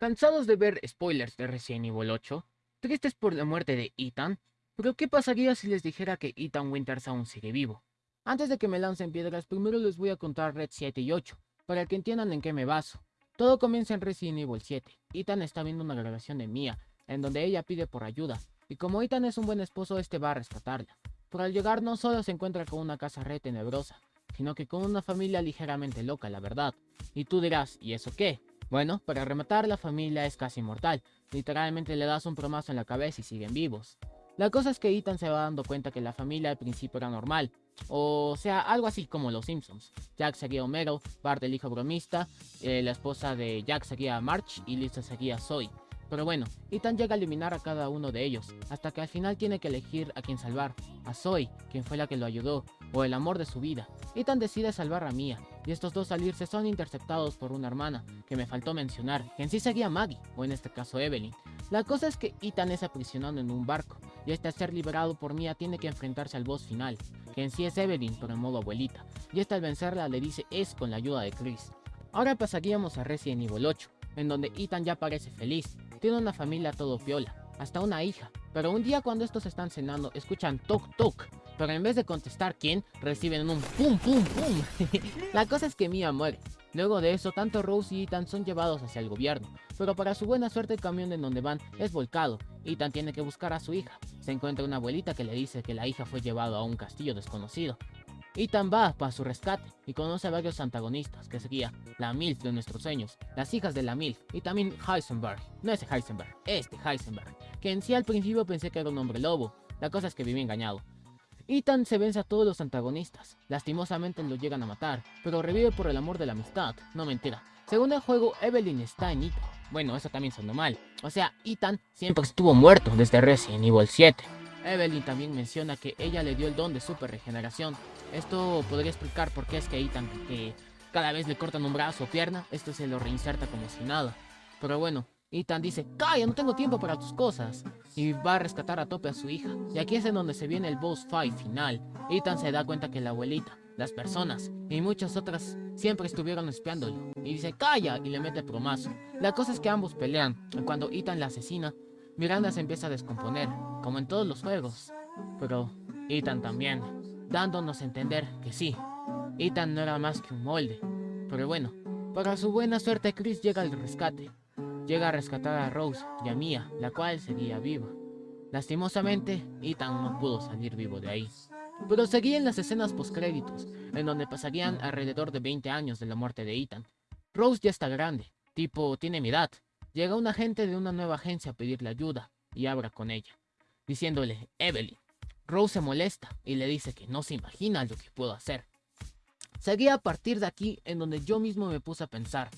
¿Cansados de ver spoilers de Resident Evil 8? ¿Tristes por la muerte de Ethan? ¿Pero qué pasaría si les dijera que Ethan Winters aún sigue vivo? Antes de que me lancen piedras, primero les voy a contar Red 7 y 8, para que entiendan en qué me baso. Todo comienza en Resident Evil 7. Ethan está viendo una grabación de Mia, en donde ella pide por ayuda, y como Ethan es un buen esposo, este va a rescatarla. Pero al llegar no solo se encuentra con una casa re tenebrosa, sino que con una familia ligeramente loca, la verdad. Y tú dirás, ¿y eso qué? Bueno, para rematar, la familia es casi mortal. Literalmente le das un promazo en la cabeza y siguen vivos. La cosa es que Ethan se va dando cuenta que la familia al principio era normal. O sea, algo así como los Simpsons. Jack seguía a Homero, Bart el hijo bromista, eh, la esposa de Jack seguía a March y Lisa seguía a Zoe. Pero bueno, Ethan llega a eliminar a cada uno de ellos, hasta que al final tiene que elegir a quien salvar, a Zoe, quien fue la que lo ayudó, o el amor de su vida. Ethan decide salvar a Mia, y estos dos salirse son interceptados por una hermana, que me faltó mencionar, que en sí seguía Maggie, o en este caso Evelyn. La cosa es que Ethan es aprisionado en un barco, y este al ser liberado por Mia tiene que enfrentarse al boss final, que en sí es Evelyn, pero en modo abuelita, y esta al vencerla le dice es con la ayuda de Chris. Ahora pasaríamos a Resident Evil 8, en donde Ethan ya parece feliz, tiene una familia todo piola, hasta una hija. Pero un día cuando estos están cenando, escuchan toc toc. Pero en vez de contestar quién, reciben un pum pum pum. la cosa es que Mia muere. Luego de eso, tanto Rose y Ethan son llevados hacia el gobierno. Pero para su buena suerte el camión en donde van es volcado. Ethan tiene que buscar a su hija. Se encuentra una abuelita que le dice que la hija fue llevada a un castillo desconocido. Ethan va para su rescate y conoce a varios antagonistas, que sería la MILF de nuestros sueños, las hijas de la MILF y también Heisenberg, no ese Heisenberg, este Heisenberg, que en sí al principio pensé que era un hombre lobo, la cosa es que viví engañado. Ethan se vence a todos los antagonistas, lastimosamente lo llegan a matar, pero revive por el amor de la amistad, no mentira. Según el juego, Evelyn está en Ethan. Bueno, eso también sonó mal. O sea, Ethan siempre estuvo muerto desde Resident Evil 7. Evelyn también menciona que ella le dio el don de super regeneración. Esto podría explicar por qué es que Ethan, que cada vez le cortan un brazo o pierna, esto se lo reinserta como si nada. Pero bueno, Ethan dice, calla, no tengo tiempo para tus cosas. Y va a rescatar a tope a su hija. Y aquí es en donde se viene el boss fight final. Ethan se da cuenta que la abuelita, las personas y muchas otras siempre estuvieron espiándolo. Y dice, calla, y le mete promazo. La cosa es que ambos pelean. Y cuando Ethan la asesina, Miranda se empieza a descomponer, como en todos los juegos. Pero Ethan también, dándonos a entender que sí, Ethan no era más que un molde. Pero bueno, para su buena suerte Chris llega al rescate. Llega a rescatar a Rose y a Mia, la cual seguía viva. Lastimosamente, Ethan no pudo salir vivo de ahí. Pero seguían las escenas postcréditos, en donde pasarían alrededor de 20 años de la muerte de Ethan. Rose ya está grande, tipo tiene mi edad, Llega un agente de una nueva agencia a pedirle ayuda y habla con ella, diciéndole, Evelyn. Rose se molesta y le dice que no se imagina lo que puedo hacer. Seguía a partir de aquí en donde yo mismo me puse a pensar,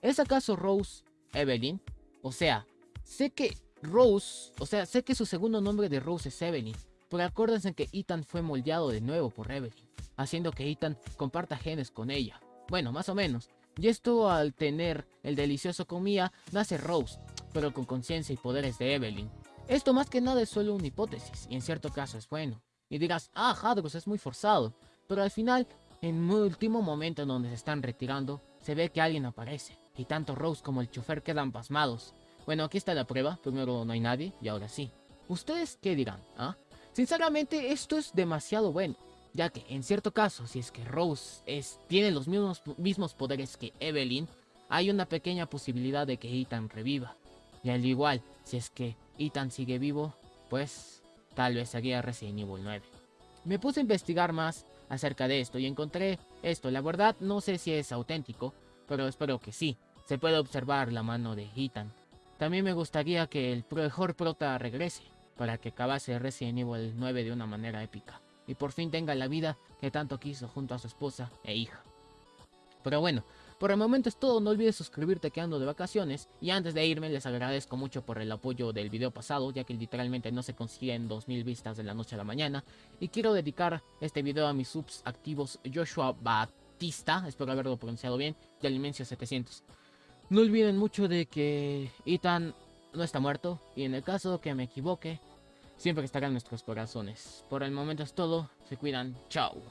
¿es acaso Rose Evelyn? O sea, sé que Rose, o sea, sé que su segundo nombre de Rose es Evelyn, pero acuérdense que Ethan fue moldeado de nuevo por Evelyn, haciendo que Ethan comparta genes con ella. Bueno, más o menos, y esto al tener el delicioso comida nace Rose, pero con conciencia y poderes de Evelyn. Esto más que nada es solo una hipótesis, y en cierto caso es bueno. Y dirás, ah, Hadros es muy forzado, pero al final, en un último momento en donde se están retirando, se ve que alguien aparece, y tanto Rose como el chofer quedan pasmados. Bueno, aquí está la prueba, primero no hay nadie, y ahora sí. ¿Ustedes qué dirán? Ah? Sinceramente, esto es demasiado bueno ya que en cierto caso, si es que Rose tiene los mismos, mismos poderes que Evelyn, hay una pequeña posibilidad de que Ethan reviva. Y al igual, si es que Ethan sigue vivo, pues tal vez sería Resident Evil 9. Me puse a investigar más acerca de esto y encontré esto. La verdad no sé si es auténtico, pero espero que sí. Se puede observar la mano de Ethan. También me gustaría que el mejor prota regrese, para que acabase Resident Evil 9 de una manera épica y por fin tenga la vida que tanto quiso junto a su esposa e hija. Pero bueno, por el momento es todo, no olvides suscribirte que ando de vacaciones y antes de irme les agradezco mucho por el apoyo del video pasado ya que literalmente no se consiguen 2000 vistas de la noche a la mañana y quiero dedicar este video a mis subs activos Joshua Batista, espero haberlo pronunciado bien, y Alimencio 700. No olviden mucho de que Ethan no está muerto y en el caso que me equivoque, siempre estará en nuestros corazones. Por el momento es todo, se cuidan, chao.